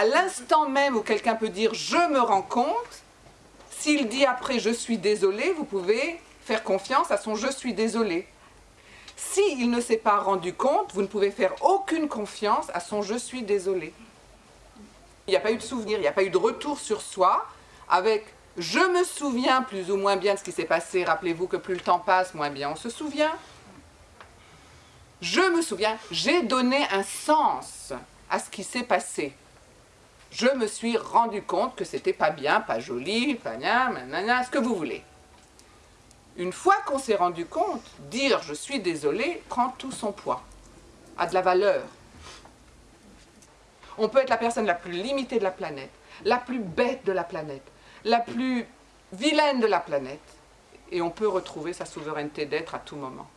À l'instant même où quelqu'un peut dire « je me rends compte », s'il dit après « je suis désolé », vous pouvez faire confiance à son « je suis désolé ». S'il ne s'est pas rendu compte, vous ne pouvez faire aucune confiance à son « je suis désolé ». Il n'y a pas eu de souvenir, il n'y a pas eu de retour sur soi avec « je me souviens plus ou moins bien de ce qui s'est passé ». Rappelez-vous que plus le temps passe, moins bien on se souvient. Je me souviens, j'ai donné un sens à ce qui s'est passé. Je me suis rendu compte que c'était pas bien, pas joli, pas bien, ce que vous voulez. Une fois qu'on s'est rendu compte, dire « je suis désolé » prend tout son poids, a de la valeur. On peut être la personne la plus limitée de la planète, la plus bête de la planète, la plus vilaine de la planète, et on peut retrouver sa souveraineté d'être à tout moment.